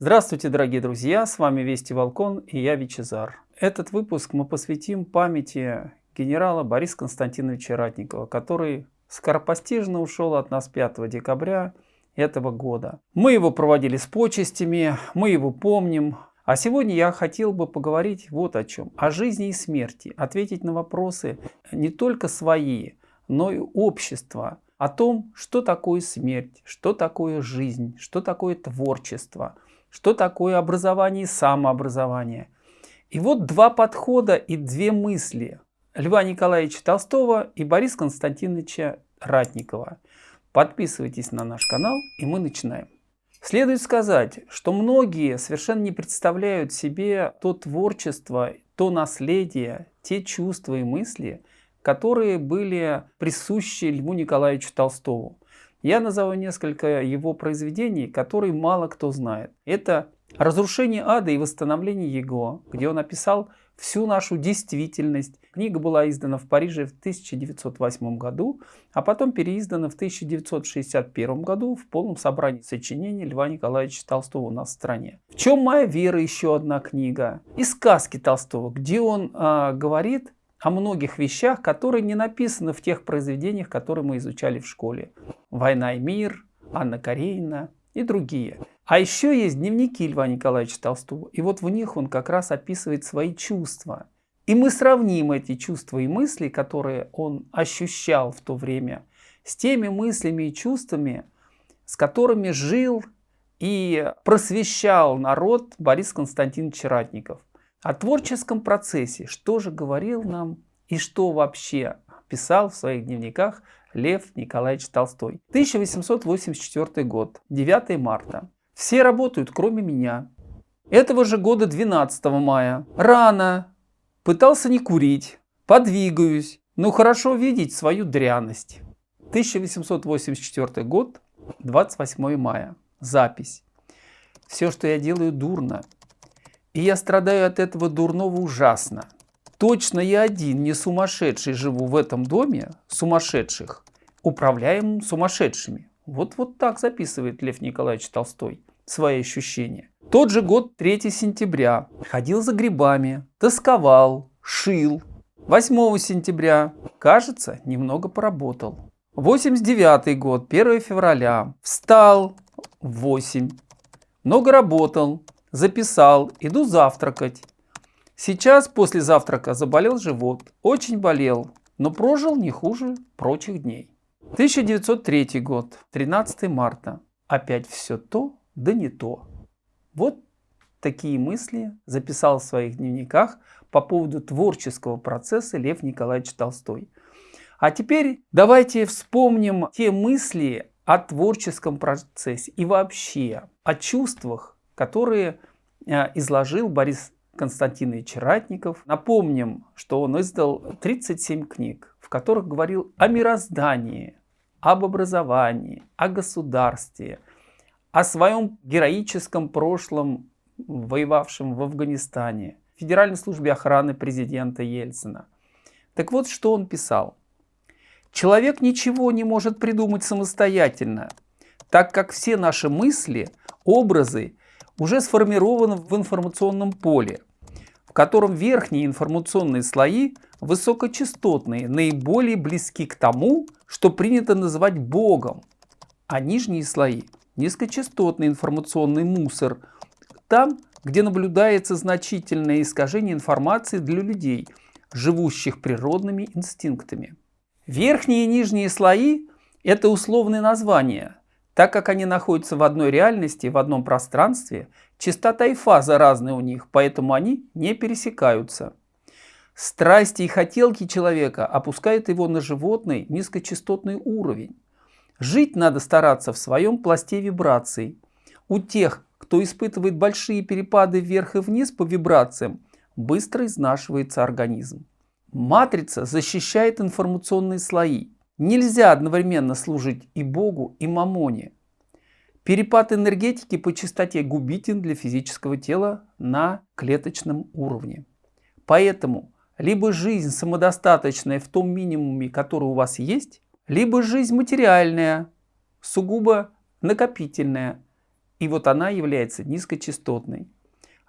Здравствуйте, дорогие друзья! С вами Вести Волкон и я Вичезар. Этот выпуск мы посвятим памяти генерала Бориса Константиновича Ратникова, который скоропостижно ушел от нас 5 декабря этого года. Мы его проводили с почестями, мы его помним. А сегодня я хотел бы поговорить вот о чем. О жизни и смерти. Ответить на вопросы не только свои, но и общества. О том, что такое смерть, что такое жизнь, что такое творчество, что такое образование и самообразование. И вот два подхода и две мысли Льва Николаевича Толстого и Бориса Константиновича Ратникова. Подписывайтесь на наш канал и мы начинаем. Следует сказать, что многие совершенно не представляют себе то творчество, то наследие, те чувства и мысли, которые были присущи Льву Николаевичу Толстову. Я назову несколько его произведений, которые мало кто знает. Это «Разрушение ада и восстановление его», где он написал всю нашу действительность. Книга была издана в Париже в 1908 году, а потом переиздана в 1961 году в полном собрании сочинений Льва Николаевича Толстого у нас в стране. «В чем моя вера» еще одна книга. И сказки Толстого, где он э, говорит о многих вещах, которые не написаны в тех произведениях, которые мы изучали в школе. «Война и мир», «Анна Каренина» и другие. А еще есть дневники Льва Николаевича Толстого, и вот в них он как раз описывает свои чувства. И мы сравним эти чувства и мысли, которые он ощущал в то время, с теми мыслями и чувствами, с которыми жил и просвещал народ Борис Константинович Ратников. О творческом процессе, что же говорил нам и что вообще писал в своих дневниках Лев Николаевич Толстой. 1884 год, 9 марта. Все работают, кроме меня. Этого же года 12 мая. Рано. Пытался не курить. Подвигаюсь. Но хорошо видеть свою дряность. 1884 год, 28 мая. Запись. Все, что я делаю, дурно. И я страдаю от этого дурного ужасно. Точно я один, не сумасшедший, живу в этом доме сумасшедших, управляемым сумасшедшими. Вот, вот так записывает Лев Николаевич Толстой свои ощущения. Тот же год, 3 сентября, ходил за грибами, тосковал, шил. 8 сентября, кажется, немного поработал. 89 год, 1 февраля, встал в 8, много работал, записал, иду завтракать. Сейчас после завтрака заболел живот, очень болел, но прожил не хуже прочих дней. 1903 год, 13 марта. Опять все то, да не то. Вот такие мысли записал в своих дневниках по поводу творческого процесса Лев Николаевич Толстой. А теперь давайте вспомним те мысли о творческом процессе и вообще о чувствах, которые э, изложил Борис Константинович Ратников. Напомним, что он издал 37 книг, в которых говорил о мироздании, об образовании, о государстве, о своем героическом прошлом, воевавшем в Афганистане, Федеральной службе охраны президента Ельцина. Так вот, что он писал. Человек ничего не может придумать самостоятельно, так как все наши мысли, образы уже сформированы в информационном поле, в котором верхние информационные слои высокочастотные, наиболее близки к тому, что принято называть Богом, а нижние слои низкочастотный информационный мусор, там, где наблюдается значительное искажение информации для людей, живущих природными инстинктами. Верхние и нижние слои – это условные названия. Так как они находятся в одной реальности, в одном пространстве, частота и фаза разные у них, поэтому они не пересекаются. Страсти и хотелки человека опускают его на животный низкочастотный уровень. Жить надо стараться в своем пласте вибраций. У тех, кто испытывает большие перепады вверх и вниз по вибрациям, быстро изнашивается организм. Матрица защищает информационные слои. Нельзя одновременно служить и Богу, и Мамоне. Перепад энергетики по частоте губителен для физического тела на клеточном уровне. Поэтому либо жизнь самодостаточная в том минимуме, который у вас есть, либо жизнь материальная, сугубо накопительная. И вот она является низкочастотной.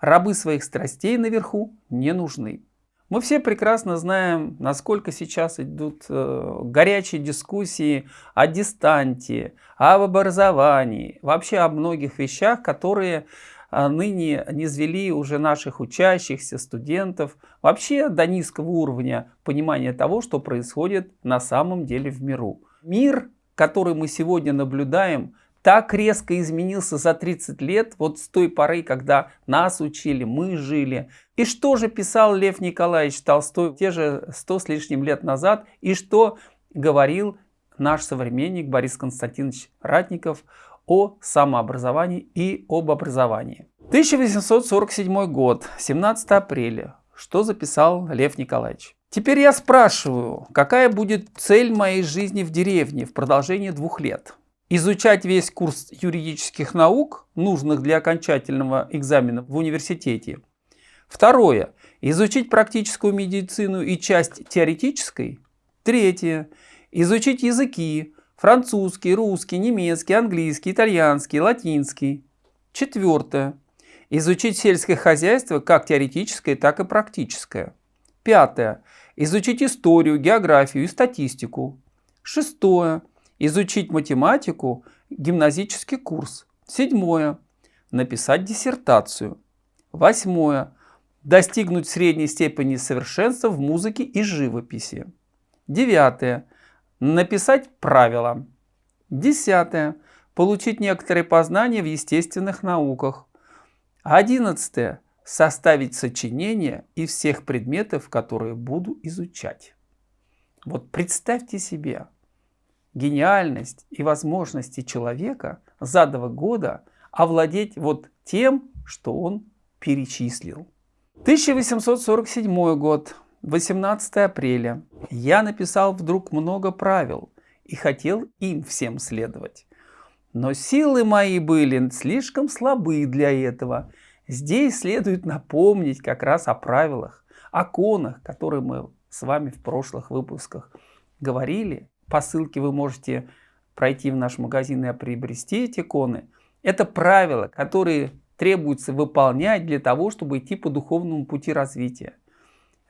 Рабы своих страстей наверху не нужны. Мы все прекрасно знаем, насколько сейчас идут э, горячие дискуссии о дистанте, об образовании, вообще о многих вещах, которые э, ныне низвели уже наших учащихся, студентов, вообще до низкого уровня понимания того, что происходит на самом деле в миру. Мир, который мы сегодня наблюдаем, так резко изменился за 30 лет, вот с той поры, когда нас учили, мы жили. И что же писал Лев Николаевич Толстой те же 100 с лишним лет назад, и что говорил наш современник Борис Константинович Ратников о самообразовании и об образовании. 1847 год, 17 апреля. Что записал Лев Николаевич? Теперь я спрашиваю, какая будет цель моей жизни в деревне в продолжении двух лет? Изучать весь курс юридических наук, нужных для окончательного экзамена в университете. Второе. Изучить практическую медицину и часть теоретической. Третье. Изучить языки. Французский, русский, немецкий, английский, итальянский, латинский. Четвертое. Изучить сельское хозяйство как теоретическое, так и практическое. Пятое. Изучить историю, географию и статистику. Шестое Изучить математику, гимназический курс. Седьмое. Написать диссертацию. Восьмое. Достигнуть средней степени совершенства в музыке и живописи. Девятое. Написать правила. Десятое. Получить некоторые познания в естественных науках. Одиннадцатое. Составить сочинение из всех предметов, которые буду изучать. Вот представьте себе, гениальность и возможности человека за два года овладеть вот тем, что он перечислил. 1847 год, 18 апреля. Я написал вдруг много правил и хотел им всем следовать. Но силы мои были слишком слабы для этого. Здесь следует напомнить как раз о правилах, о конах, которые мы с вами в прошлых выпусках говорили по ссылке вы можете пройти в наш магазин и приобрести эти иконы. Это правила, которые требуется выполнять для того, чтобы идти по духовному пути развития.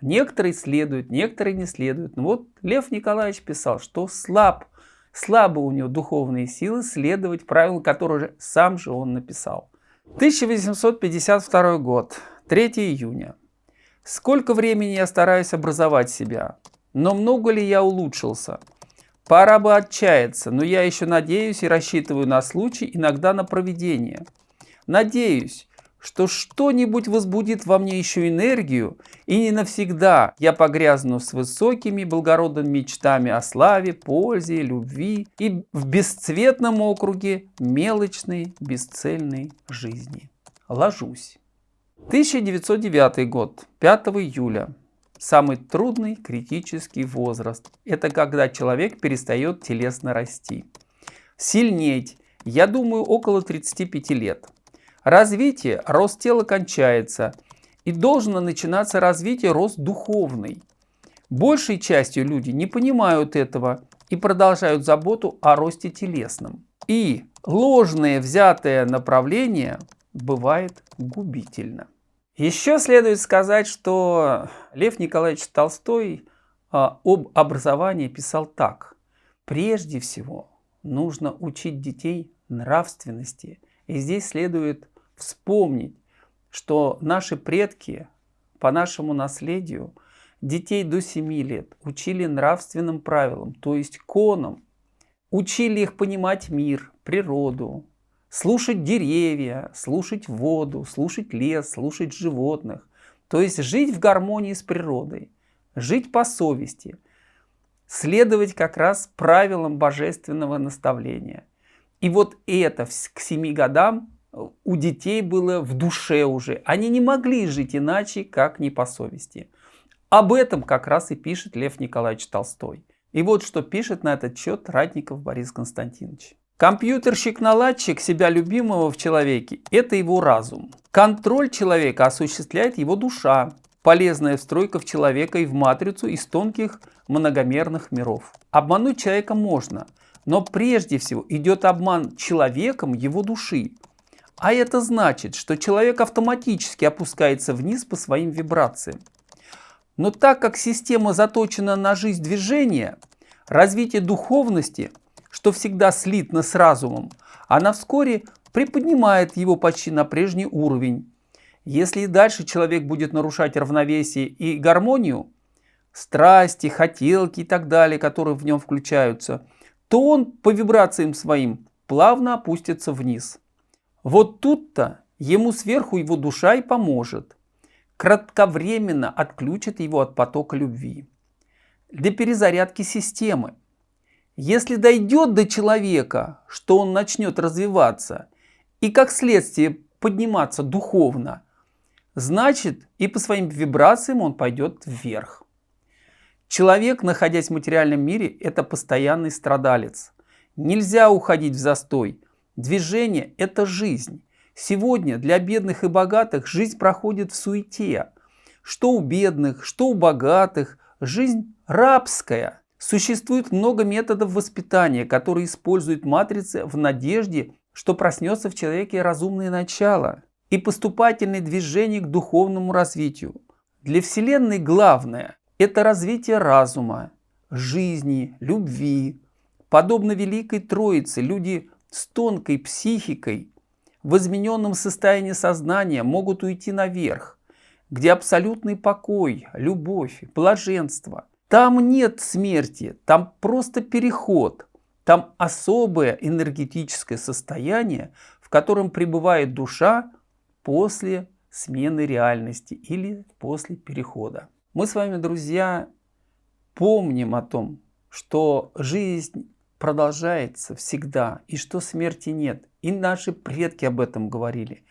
Некоторые следуют, некоторые не следуют. Но вот Лев Николаевич писал, что слаб, слабы у него духовные силы следовать правилам, которые сам же он написал. 1852 год, 3 июня. Сколько времени я стараюсь образовать себя, но много ли я улучшился? Пора бы отчаяться, но я еще надеюсь и рассчитываю на случай, иногда на проведение. Надеюсь, что что-нибудь возбудит во мне еще энергию, и не навсегда я погрязну с высокими благородными мечтами о славе, пользе, любви и в бесцветном округе мелочной, бесцельной жизни. Ложусь. 1909 год, 5 июля. Самый трудный критический возраст – это когда человек перестает телесно расти. Сильнеть, я думаю, около 35 лет. Развитие, рост тела кончается, и должно начинаться развитие, рост духовный. Большей частью люди не понимают этого и продолжают заботу о росте телесном. И ложное взятое направление бывает губительно. Еще следует сказать, что Лев Николаевич Толстой а, об образовании писал так. Прежде всего нужно учить детей нравственности. И здесь следует вспомнить, что наши предки по нашему наследию детей до 7 лет учили нравственным правилам, то есть конам, учили их понимать мир, природу, слушать деревья, слушать воду, слушать лес, слушать животных. То есть жить в гармонии с природой, жить по совести, следовать как раз правилам божественного наставления. И вот это к семи годам у детей было в душе уже. Они не могли жить иначе, как не по совести. Об этом как раз и пишет Лев Николаевич Толстой. И вот что пишет на этот счет Ратников Борис Константинович. Компьютерщик-наладчик себя любимого в человеке – это его разум. Контроль человека осуществляет его душа, полезная встройка в человека и в матрицу из тонких многомерных миров. Обмануть человека можно, но прежде всего идет обман человеком его души. А это значит, что человек автоматически опускается вниз по своим вибрациям. Но так как система заточена на жизнь движения, развитие духовности, что всегда слитно с разумом, она вскоре приподнимает его почти на прежний уровень. Если и дальше человек будет нарушать равновесие и гармонию, страсти, хотелки и так далее, которые в нем включаются, то он по вибрациям своим плавно опустится вниз. Вот тут-то ему сверху его душа и поможет кратковременно отключит его от потока любви. Для перезарядки системы. Если дойдет до человека, что он начнет развиваться и как следствие подниматься духовно, значит и по своим вибрациям он пойдет вверх. Человек, находясь в материальном мире, это постоянный страдалец. Нельзя уходить в застой. Движение – это жизнь. Сегодня для бедных и богатых жизнь проходит в суете. Что у бедных, что у богатых. Жизнь рабская. Существует много методов воспитания, которые используют матрицы в надежде, что проснется в человеке разумное начало и поступательное движение к духовному развитию. Для Вселенной главное – это развитие разума, жизни, любви. Подобно Великой Троице, люди с тонкой психикой в измененном состоянии сознания могут уйти наверх, где абсолютный покой, любовь, блаженство. Там нет смерти, там просто переход, там особое энергетическое состояние, в котором пребывает душа после смены реальности или после перехода. Мы с вами, друзья, помним о том, что жизнь продолжается всегда, и что смерти нет. И наши предки об этом говорили.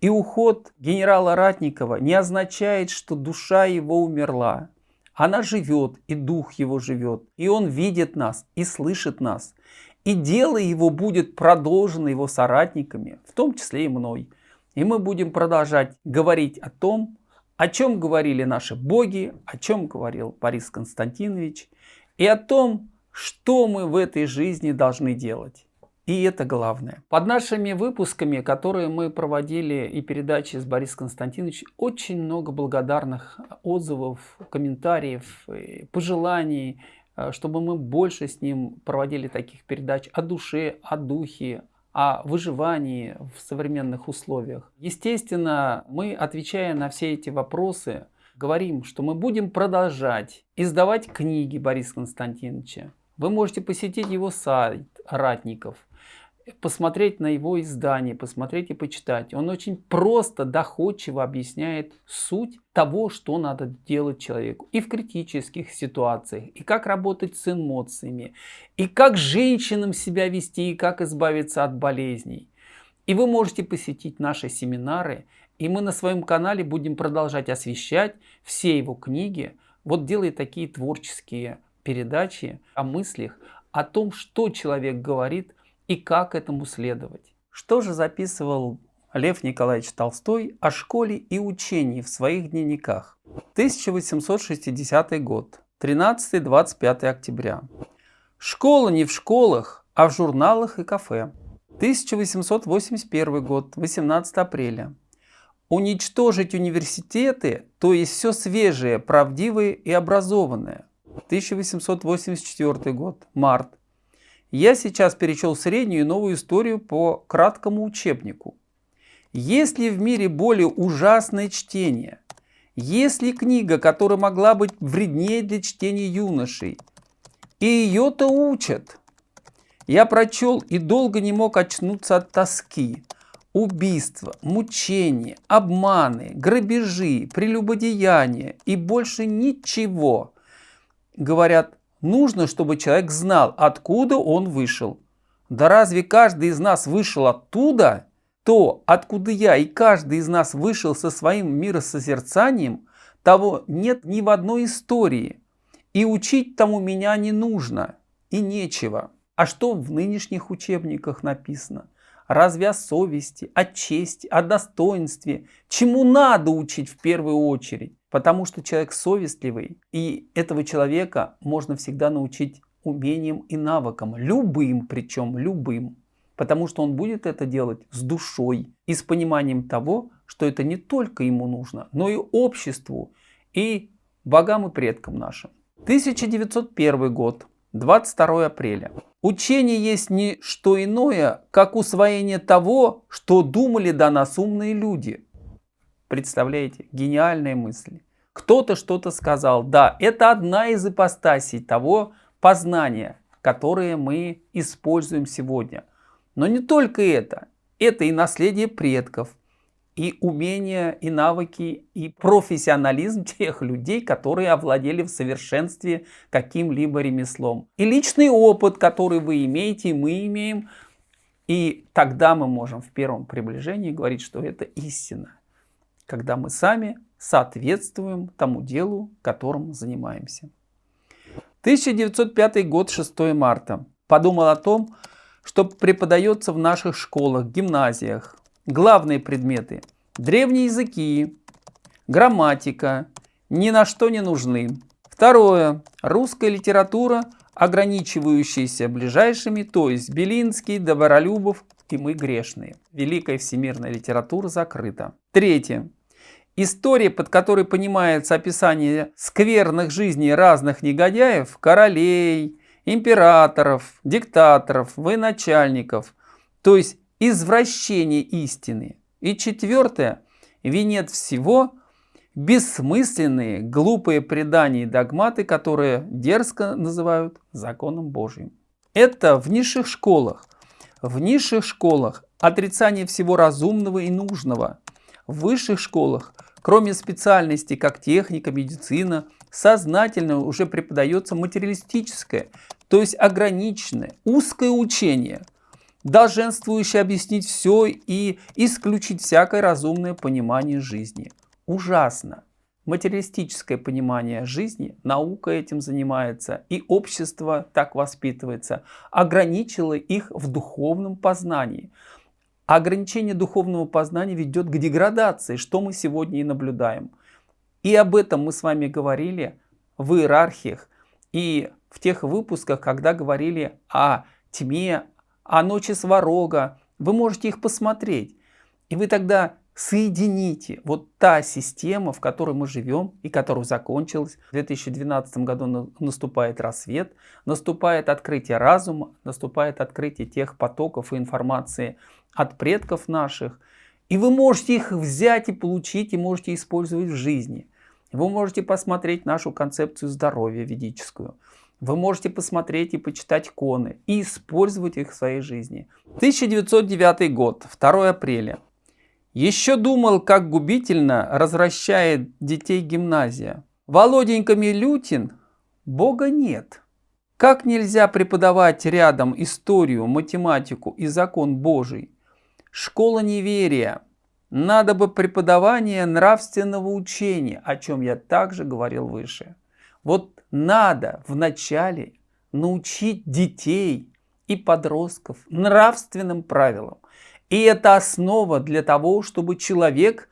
И уход генерала Ратникова не означает, что душа его умерла. Она живет, и дух его живет. И он видит нас, и слышит нас. И дело его будет продолжено его соратниками, в том числе и мной. И мы будем продолжать говорить о том, о чем говорили наши боги, о чем говорил Борис Константинович, и о том, что мы в этой жизни должны делать. И это главное. Под нашими выпусками, которые мы проводили и передачи с Борисом Константиновичем, очень много благодарных отзывов, комментариев, пожеланий, э, чтобы мы больше с ним проводили таких передач о душе, о духе, о выживании в современных условиях. Естественно, мы, отвечая на все эти вопросы, говорим, что мы будем продолжать издавать книги Бориса Константиновича, вы можете посетить его сайт Ратников, посмотреть на его издание, посмотреть и почитать. Он очень просто, доходчиво объясняет суть того, что надо делать человеку. И в критических ситуациях, и как работать с эмоциями, и как женщинам себя вести, и как избавиться от болезней. И вы можете посетить наши семинары, и мы на своем канале будем продолжать освещать все его книги, вот делая такие творческие передачи о мыслях, о том, что человек говорит и как этому следовать. Что же записывал Лев Николаевич Толстой о школе и учении в своих дневниках? 1860 год, 13-25 октября. Школа не в школах, а в журналах и кафе. 1881 год, 18 апреля. Уничтожить университеты, то есть все свежее, правдивое и образованное. 1884 год, март. Я сейчас перечел среднюю и новую историю по краткому учебнику. Есть ли в мире более ужасное чтение? Есть ли книга, которая могла быть вреднее для чтения юношей? И ее-то учат. Я прочел и долго не мог очнуться от тоски. Убийства, мучения, обманы, грабежи, прелюбодеяния и больше ничего – говорят, нужно, чтобы человек знал, откуда он вышел. Да разве каждый из нас вышел оттуда? То, откуда я и каждый из нас вышел со своим миросозерцанием, того нет ни в одной истории. И учить тому меня не нужно, и нечего. А что в нынешних учебниках написано? Разве о совести, о чести, о достоинстве? Чему надо учить в первую очередь? Потому что человек совестливый, и этого человека можно всегда научить умением и навыкам, любым причем, любым. потому что он будет это делать с душой и с пониманием того, что это не только ему нужно, но и обществу, и богам и предкам нашим. 1901 год, 22 апреля. Учение есть не что иное, как усвоение того, что думали до нас умные люди. Представляете, гениальные мысли. Кто-то что-то сказал. Да, это одна из ипостасей того познания, которое мы используем сегодня. Но не только это. Это и наследие предков, и умения, и навыки, и профессионализм тех людей, которые овладели в совершенстве каким-либо ремеслом. И личный опыт, который вы имеете, мы имеем. И тогда мы можем в первом приближении говорить, что это истина. Когда мы сами соответствуем тому делу, которым занимаемся. 1905 год, 6 марта. Подумал о том, что преподается в наших школах, гимназиях. Главные предметы – древние языки, грамматика, ни на что не нужны. Второе – русская литература, ограничивающаяся ближайшими, то есть Белинский, Добролюбов и мы грешные. Великая всемирная литература закрыта. Третье. История, под которой понимается описание скверных жизней разных негодяев, королей, императоров, диктаторов, военачальников, то есть извращение истины. И четвертое, венец всего, бессмысленные, глупые предания и догматы, которые дерзко называют законом Божьим. Это в низших школах. В низших школах отрицание всего разумного и нужного. В высших школах, кроме специальностей, как техника, медицина, сознательно уже преподается материалистическое, то есть ограниченное, узкое учение, долженствующее объяснить все и исключить всякое разумное понимание жизни. Ужасно. Материалистическое понимание жизни, наука этим занимается, и общество так воспитывается, ограничило их в духовном познании. Ограничение духовного познания ведет к деградации, что мы сегодня и наблюдаем. И об этом мы с вами говорили в иерархиях и в тех выпусках, когда говорили о тьме, о ночи сварога. Вы можете их посмотреть. И вы тогда соедините вот та система, в которой мы живем и которая закончилась. В 2012 году наступает рассвет, наступает открытие разума, наступает открытие тех потоков и информации от предков наших. И вы можете их взять и получить, и можете использовать в жизни. Вы можете посмотреть нашу концепцию здоровья ведическую. Вы можете посмотреть и почитать коны и использовать их в своей жизни. 1909 год, 2 апреля. Еще думал, как губительно развращает детей гимназия. Володенька Милютин, Бога нет. Как нельзя преподавать рядом историю, математику и закон Божий? Школа неверия. Надо бы преподавание нравственного учения, о чем я также говорил выше. Вот надо вначале научить детей и подростков нравственным правилам. И это основа для того, чтобы человек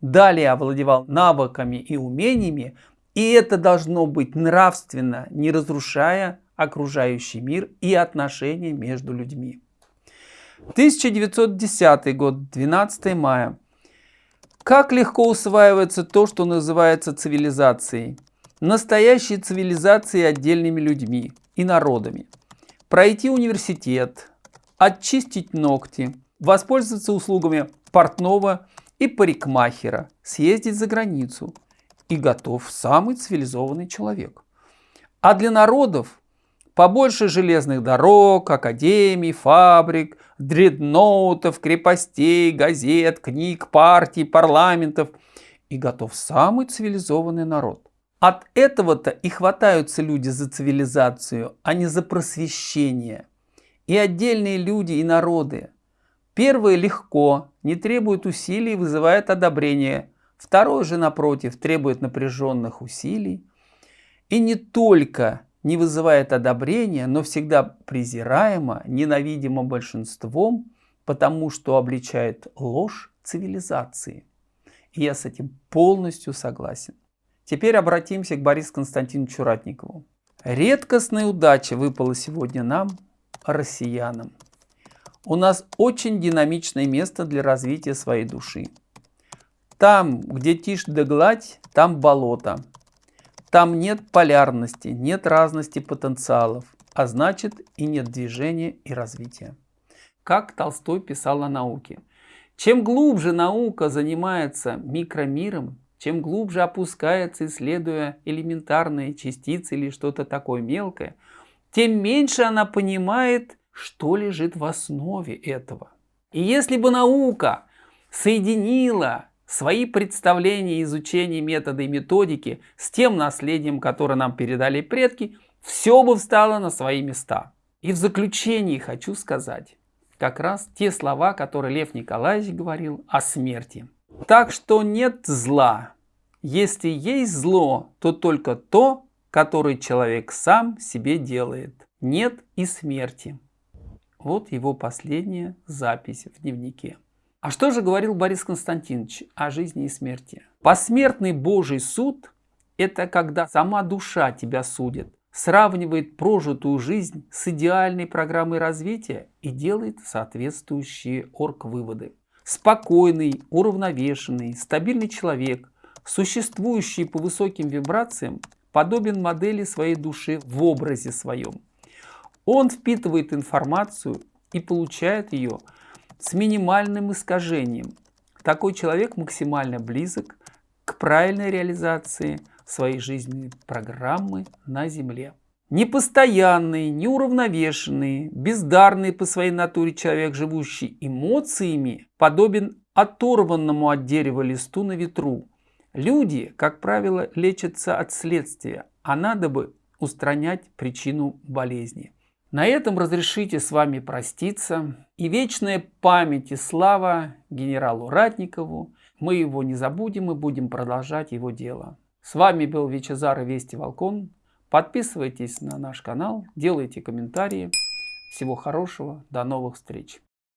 далее овладевал навыками и умениями, и это должно быть нравственно, не разрушая окружающий мир и отношения между людьми. 1910 год, 12 мая. Как легко усваивается то, что называется цивилизацией. Настоящей цивилизацией отдельными людьми и народами. Пройти университет, очистить ногти, воспользоваться услугами портного и парикмахера, съездить за границу. И готов самый цивилизованный человек. А для народов Побольше железных дорог, академий, фабрик, дредноутов, крепостей, газет, книг, партий, парламентов. И готов самый цивилизованный народ. От этого-то и хватаются люди за цивилизацию, а не за просвещение. И отдельные люди, и народы. Первое легко, не требует усилий, вызывает одобрение. Второе же, напротив, требует напряженных усилий. И не только не вызывает одобрения, но всегда презираемо, ненавидимо большинством, потому что обличает ложь цивилизации. И я с этим полностью согласен. Теперь обратимся к Борису Константиновичу Ратникову. Редкостная удача выпала сегодня нам, россиянам. у нас очень динамичное место для развития своей души. Там, где тишь да гладь, там болото. Там нет полярности, нет разности потенциалов, а значит и нет движения и развития. Как Толстой писал о науке. Чем глубже наука занимается микромиром, чем глубже опускается, исследуя элементарные частицы или что-то такое мелкое, тем меньше она понимает, что лежит в основе этого. И если бы наука соединила свои представления, изучения метода и методики с тем наследием, которое нам передали предки, все бы встало на свои места. И в заключении хочу сказать как раз те слова, которые Лев Николаевич говорил о смерти. Так что нет зла. Если есть зло, то только то, которое человек сам себе делает. Нет и смерти. Вот его последняя запись в дневнике. А что же говорил Борис Константинович о жизни и смерти? Посмертный Божий суд – это когда сама душа тебя судит, сравнивает прожитую жизнь с идеальной программой развития и делает соответствующие орг-выводы. Спокойный, уравновешенный, стабильный человек, существующий по высоким вибрациям, подобен модели своей души в образе своем. Он впитывает информацию и получает ее – с минимальным искажением. Такой человек максимально близок к правильной реализации своей жизненной программы на Земле. Непостоянный, неуравновешенный, бездарный по своей натуре человек, живущий эмоциями, подобен оторванному от дерева листу на ветру. Люди, как правило, лечатся от следствия, а надо бы устранять причину болезни. На этом разрешите с вами проститься. И вечная память и слава генералу Ратникову. Мы его не забудем и будем продолжать его дело. С вами был Вичезар и Вести Волкон. Подписывайтесь на наш канал, делайте комментарии. Всего хорошего, до новых встреч.